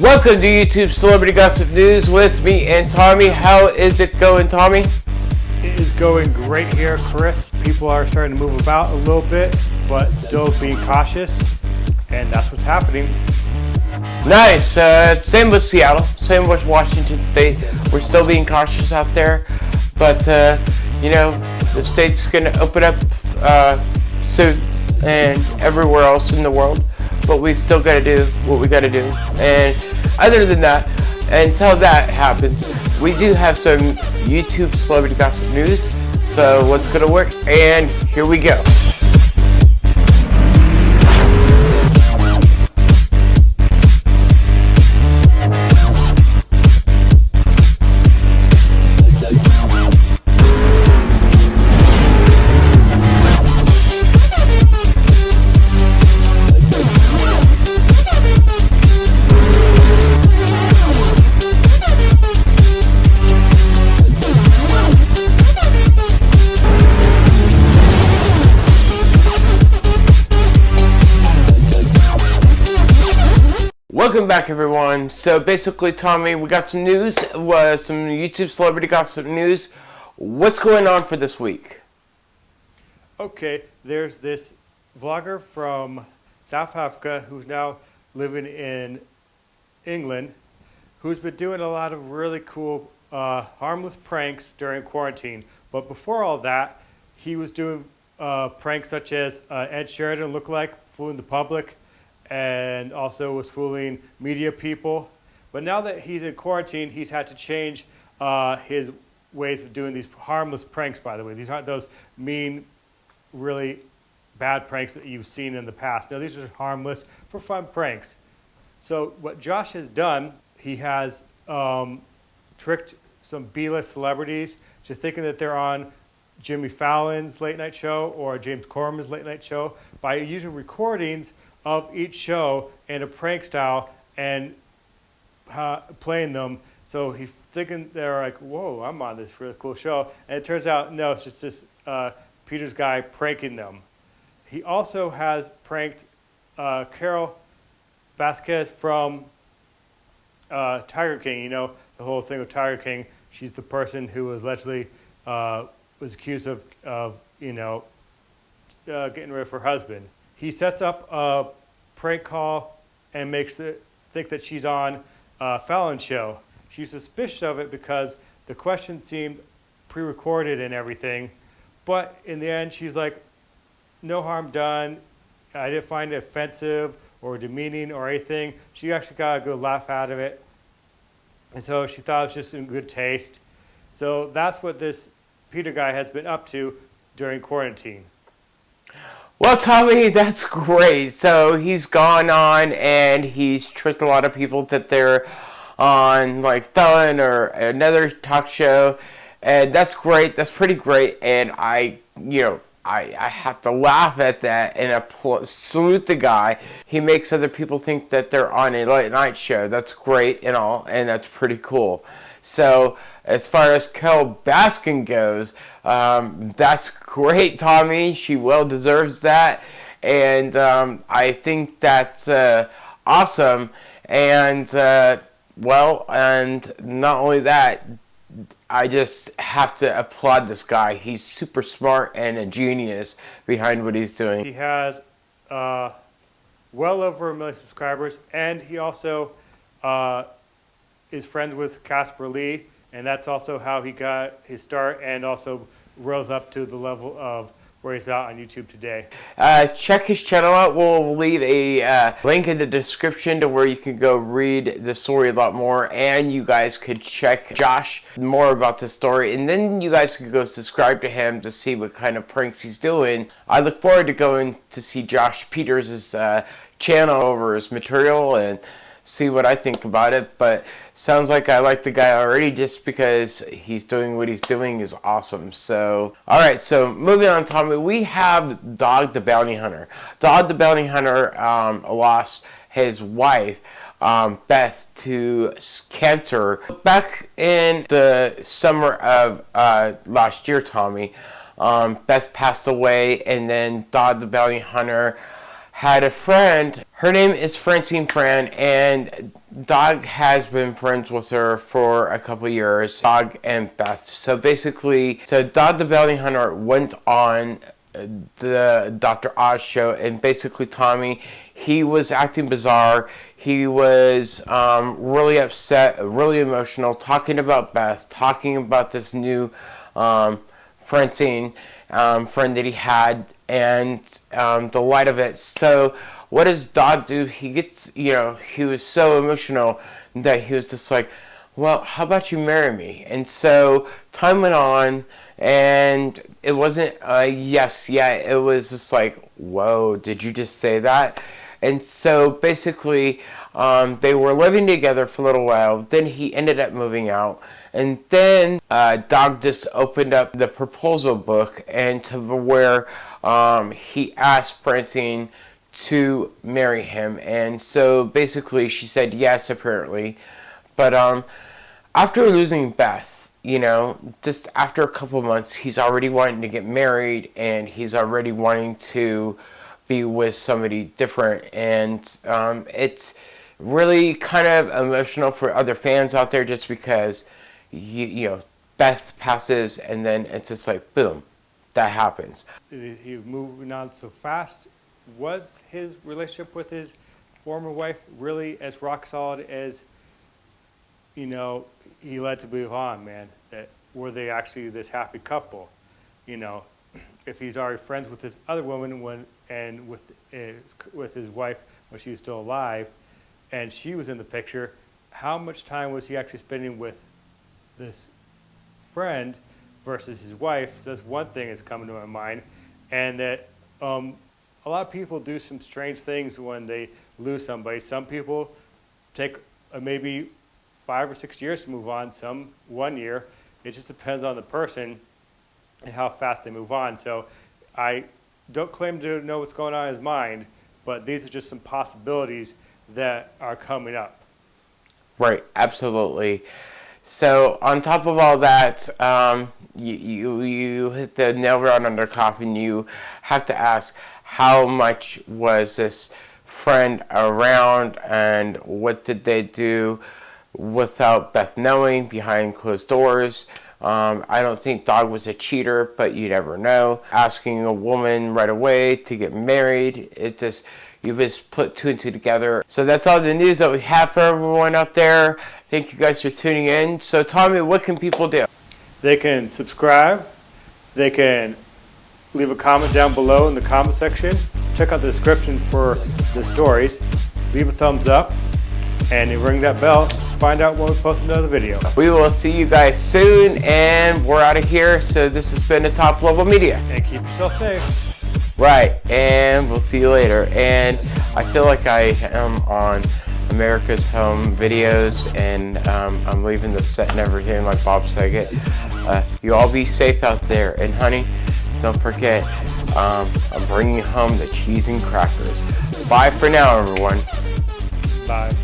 Welcome to YouTube Celebrity Gossip News with me and Tommy. How is it going, Tommy? It is going great here, Chris. People are starting to move about a little bit, but still being cautious, and that's what's happening. Nice. Uh, same with Seattle. Same with Washington State. We're still being cautious out there, but uh, you know the state's going to open up uh, soon, and everywhere else in the world. But we still got to do what we got to do, and other than that, until that happens, we do have some YouTube celebrity gossip news. So what's gonna work? And here we go. Welcome back everyone. So basically Tommy, we got some news, uh, some YouTube celebrity gossip news. What's going on for this week? Okay, there's this vlogger from South Africa who's now living in England who's been doing a lot of really cool uh, harmless pranks during quarantine. But before all that, he was doing uh, pranks such as uh, Ed Sheeran lookalike, fooling the public, and also was fooling media people. But now that he's in quarantine, he's had to change uh, his ways of doing these harmless pranks, by the way. These aren't those mean, really bad pranks that you've seen in the past. Now, these are harmless for fun pranks. So what Josh has done, he has um, tricked some B-list celebrities to thinking that they're on Jimmy Fallon's late night show or James Corden's late night show by using recordings of each show in a prank style and uh, playing them. So he's thinking they're like, whoa, I'm on this really cool show. And it turns out, no, it's just this uh, Pieters' guy pranking them. He also has pranked uh, Carole Baskin from uh, Tiger King. You know, the whole thing with Tiger King. She's the person who was allegedly uh, was accused of, of you know, uh, getting rid of her husband. He sets up a prank call and makes it think that she's on a Fallon show. She's suspicious of it because the questions seemed pre-recorded and everything. But in the end, she's like, no harm done. I didn't find it offensive or demeaning or anything. She actually got a good laugh out of it. And so she thought it was just in good taste. So that's what this Peter guy has been up to during quarantine. Well, Tommy, that's great. So he's gone on and he's tricked a lot of people that they're on like Fallon or another talk show. And that's great. That's pretty great. And I, you know, I, I have to laugh at that and applaud, salute the guy. He makes other people think that they're on a late night show. That's great and all, and that's pretty cool. So as far as Carole Baskin goes, um, that's great, Tommy. She well deserves that. And um, I think that's uh, awesome. And, uh, well, and not only that, I just have to applaud this guy. He's super smart and a genius behind what he's doing. He has uh, well over a million subscribers, and he also uh, is friends with Casper Lee, and that's also how he got his start and also rose up to the level of where he's out on YouTube today. Uh, check his channel out. We'll leave a uh, link in the description to where you can go read the story a lot more and you guys could check Josh more about the story and then you guys could go subscribe to him to see what kind of pranks he's doing. I look forward to going to see Josh Pieters' uh, channel over his material and see what I think about it. But sounds like I like the guy already just because he's doing what he's doing is awesome. So, alright, so moving on, Tommy, we have Dog the Bounty Hunter. Dog the Bounty Hunter um, lost his wife. Um, Beth to cancer back in the summer of uh, last year Tommy um, Beth passed away and then Dog the Bounty Hunter had a friend. Her name is Francie Frane, and Dog has been friends with her for a couple years, Dog and Beth. So basically, so Dog the Bounty Hunter went on the Dr. Oz show, and basically Tommy, he was acting bizarre. He was um, really upset, really emotional, talking about Beth, talking about this new um, Francie um, friend that he had, and um, the light of it. So, what does Dog do? He gets, you know, he was so emotional that he was just like, well, how about you marry me? And so time went on, and it wasn't a yes yet. It was just like, whoa, did you just say that? And so basically, um, they were living together for a little while. Then he ended up moving out. And then uh, Dog just opened up the proposal book and to where um, he asked Francie to marry him. And so basically she said yes, apparently. But um, after losing Beth, you know, just after a couple months, he's already wanting to get married and he's already wanting to be with somebody different. And um, it's really kind of emotional for other fans out there just because, you, you know, Beth passes and then it's just like, boom, that happens. He moving on so fast. Was his relationship with his former wife really as rock solid as, you know, he led to move on, man? That were they actually this happy couple? You know, if he's already friends with this other woman when and with with his wife when she was still alive, and she was in the picture, how much time was he actually spending with this friend versus his wife? So that's one thing that's coming to my mind, and that um, a lot of people do some strange things when they lose somebody. Some people take uh, maybe five or six years to move on, some one year. It just depends on the person and how fast they move on. So I don't claim to know what's going on in his mind, but these are just some possibilities that are coming up. Right, absolutely. So on top of all that, um, you, you, you hit the nail right on the coffin. You have to ask how much was this friend around and what did they do without Beth knowing behind closed doors. Um, I don't think Dog was a cheater, but you never know. Asking a woman right away to get married, it just, you just put two and two together. So that's all the news that we have for everyone out there. Thank you guys for tuning in. So Tommy, what can people do? They can subscribe. They can leave a comment down below in the comment section. Check out the description for the stories. Leave a thumbs up and ring that bell find out when we post another video. We will see you guys soon, and we're out of here. So this has been the Top Level Media. And keep yourself safe. Right, and we'll see you later. And I feel like I am on America's Home Videos, and um, I'm leaving the set and everything like Bob Saget. Uh, you all be safe out there. And honey, don't forget, um, I'm bringing home the cheese and crackers. Bye for now, everyone. Bye.